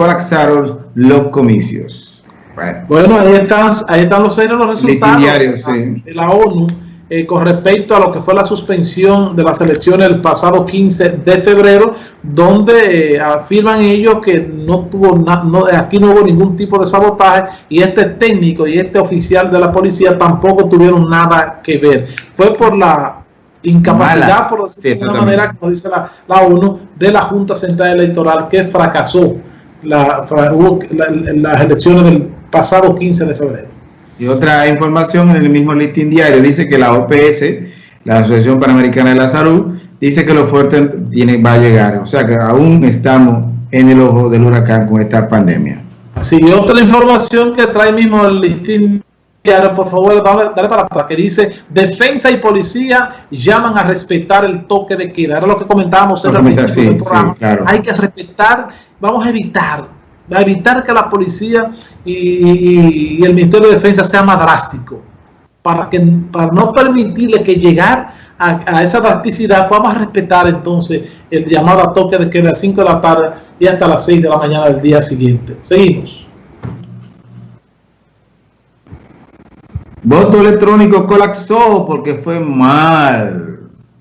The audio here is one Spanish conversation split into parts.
colapsaron los comicios. Bueno, ahí, están, ahí están los, los resultados de la ONU eh, con respecto a lo que fue la suspensión de las elecciones el pasado 15 de febrero, donde eh, afirman ellos que no tuvo no, aquí no hubo ningún tipo de sabotaje y este técnico y este oficial de la policía tampoco tuvieron nada que ver. Fue por la incapacidad, por decirlo de una manera, como dice la, la, ONU, de la Junta Central Electoral que fracasó la, las elecciones del pasado 15 de febrero. Y otra información en el mismo listín diario dice que la OPS, la Asociación Panamericana de la Salud, dice que lo fuerte tiene, va a llegar. O sea que aún estamos en el ojo del huracán con esta pandemia. Sí, y otra información que trae mismo el listín por favor, dale para atrás, que dice, defensa y policía llaman a respetar el toque de queda. Era lo que comentábamos en el principio del programa. Hay que respetar, vamos a evitar a evitar que la policía y, el Ministerio de Defensa sea más drástico, para, que, para no permitirle que llegar a, esa drasticidad, vamos a respetar entonces el llamado a toque de queda a las 5 de la tarde y hasta las 6 de la mañana del día siguiente. Seguimos. Voto electrónico colapsó porque fue mal.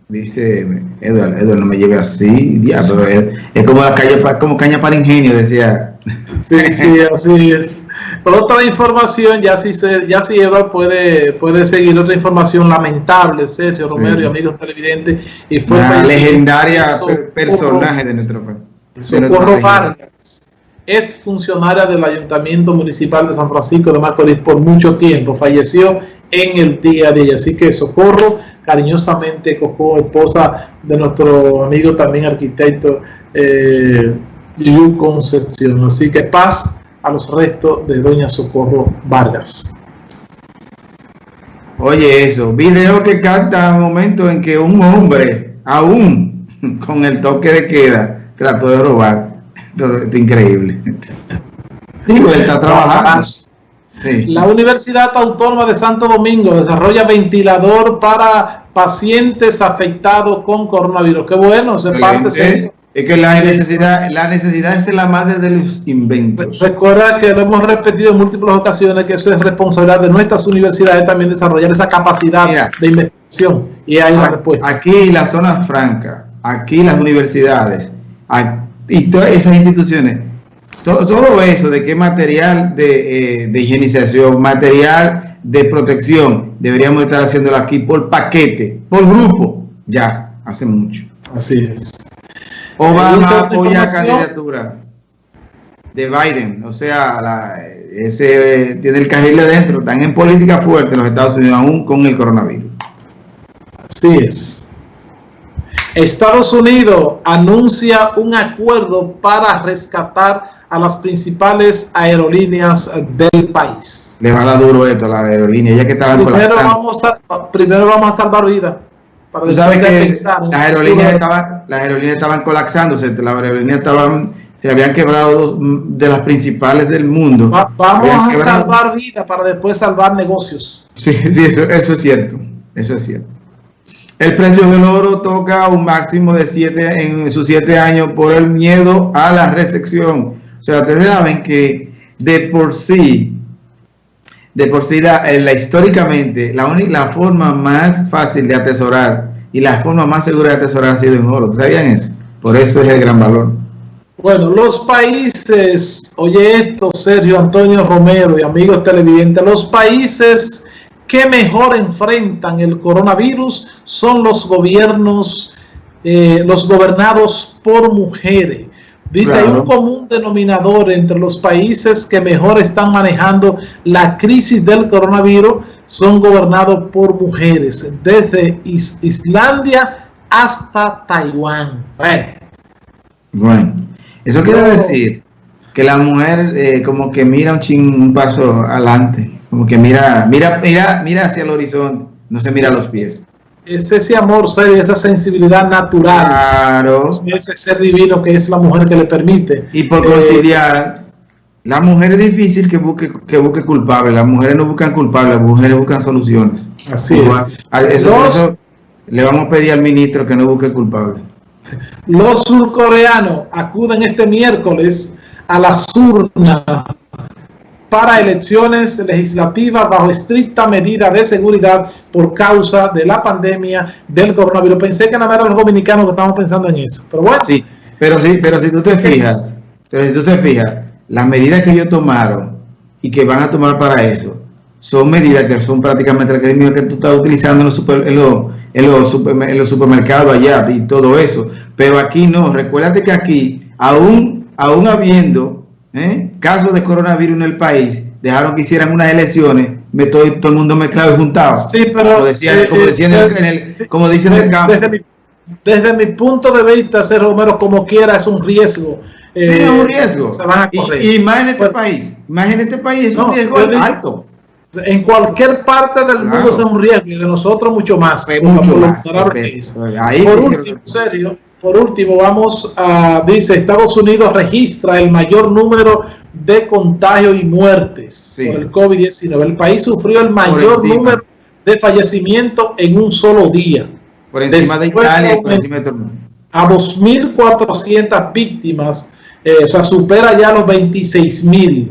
Dice Eduardo, Eduardo no me lleve así, diablo, es, es, como la calle, como caña para ingenio, decía Sí, sí, así es. Otra información, ya si, se, ya si Eva puede, puede seguir otra información lamentable, Sergio Romero y amigos televidentes. Y fue una legendaria personaje de nuestro país. Socorro Vargas, ex funcionaria del Ayuntamiento Municipal de San Francisco de Macorís por mucho tiempo, falleció en el día de ella. Así que Socorro, cariñosamente, Coco, esposa de nuestro amigo también arquitecto. Eh, y Concepción. Así que paz a los restos de Doña Socorro Vargas. Oye eso, video que canta un momento en que un hombre, aún con el toque de queda, trató de robar. Esto, es increíble. Digo, está trabajando. La Universidad Autónoma de Santo Domingo desarrolla ventilador para pacientes afectados con coronavirus. Qué bueno, se parte es que la necesidad, la necesidad es la madre de los inventos. Recuerda que lo hemos repetido en múltiples ocasiones que eso es responsabilidad de nuestras universidades también desarrollar esa capacidad de investigación. Y hay una respuesta. Aquí la zona franca, aquí las universidades y todas esas instituciones, todo, eso de qué material de, eh, de higienización, material de protección, deberíamos estar haciéndolo aquí por paquete, por grupo, ya, hace mucho. Así es. Obama apoya candidatura de Biden, o sea, ese tiene el carril adentro, están en política fuerte en los Estados Unidos aún con el coronavirus. Así es. Estados Unidos anuncia un acuerdo para rescatar a las principales aerolíneas del país. Le va a dar duro esto a la aerolínea, ya que estaban primero vamos, a, primero vamos a salvar vidas. Tú sabes que las aerolíneas, estaban, las aerolíneas estaban colapsándose, las aerolíneas estaban, se habían quebrado de las principales del mundo. vamos a salvar vidas para después salvar negocios. Sí, sí, eso, eso es cierto, eso es cierto. El precio del oro toca un máximo de 7 en sus 7 años por el miedo a la recepción. O sea, ustedes saben que de por sí de por sí, la, eh, históricamente, la, la forma más fácil de atesorar y la forma más segura de atesorar ha sido en oro. ¿Sabían eso? Por eso es el gran valor. Bueno, los países, oye esto, Sergio Antonio Romero y amigos televidentes, los países que mejor enfrentan el coronavirus son los gobiernos, eh, los gobernados por mujeres. Dice, hay un común denominador entre los países que mejor están manejando la crisis del coronavirus, son gobernados por mujeres, desde Islandia hasta Taiwán. Bueno, eso quiere decir que la mujer eh, como que mira un, ching, un paso adelante, como que mira, mira, mira, mira hacia el horizonte, no se mira a los pies es ese amor esa sensibilidad natural. Claro. Ese ser divino que es la mujer que le permite. Y por conciliar, eh, la mujer es difícil que busque, que busque culpable. Las mujeres no buscan culpables, las mujeres buscan soluciones. Así es. Eso, le vamos a pedir al ministro que no busque culpable. Los surcoreanos acuden este miércoles a las urnas para elecciones legislativas bajo estricta medida de seguridad por causa de la pandemia del coronavirus. Pensé que nada más los dominicanos que estamos pensando en eso, pero bueno. Sí, pero sí, pero si tú te fijas, pero si tú te fijas, las medidas que ellos tomaron y que van a tomar para eso, son medidas que son prácticamente las que tú estás utilizando en los, super, en los, en los, en los supermercados allá y todo eso. Pero aquí no, recuérdate que aquí, aún, aún habiendo ¿eh? casos de coronavirus en el país, dejaron que hicieran unas elecciones, me estoy, todo el mundo mezclado y juntado. Sí, pero... Como, decía, como, decían en el, como dicen en el campo. Desde mi, desde mi punto de vista, ser Romero como quiera es un riesgo. Sí, es un eh, riesgo. Se van a correr. Y, y, más en este país. Más en este país es no, un riesgo alto. En cualquier parte del claro. mundo es un riesgo y de nosotros mucho más. mucho más. Ahí Por último, serio, por último, vamos a, dice, Estados Unidos registra el mayor número de contagios y muertes sí. por el COVID-19. El país sufrió el mayor número de fallecimientos en un solo día. Por encima Después, de Italia por encima de todo el mundo. A 2.400 víctimas, eh, o sea, supera ya los 26.000.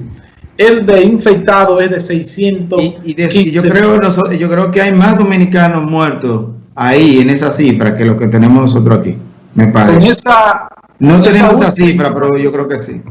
El de infectado es de 600. Y, y, de, y yo, creo, yo creo que hay más dominicanos muertos ahí en esa cifra que lo que tenemos nosotros aquí. Me parece. Con esa, no con tenemos esa, esa cifra, pero yo creo que sí.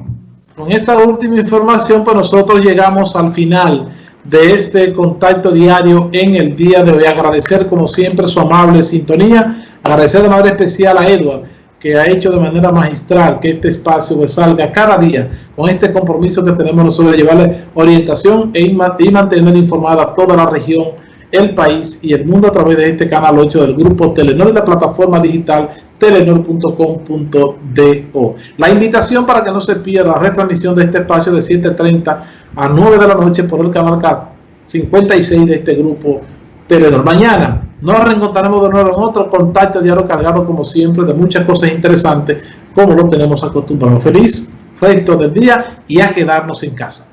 Con esta última información, pues nosotros llegamos al final de este contacto diario en el día de hoy. Agradecer como siempre su amable sintonía. Agradecer de manera especial a Edward que ha hecho de manera magistral que este espacio salga cada día con este compromiso que tenemos nosotros de llevarle orientación e y mantener informada a toda la región, el país y el mundo a través de este canal 8 del grupo Telenor y la plataforma digital telenor.com.do. La invitación para que no se pierda la retransmisión de este espacio de 7.30 a 9 de la noche por el canal 56 de este grupo Telenor. Mañana nos reencontraremos de nuevo en otro contacto diario cargado como siempre de muchas cosas interesantes como lo tenemos acostumbrado. Feliz resto del día y a quedarnos en casa.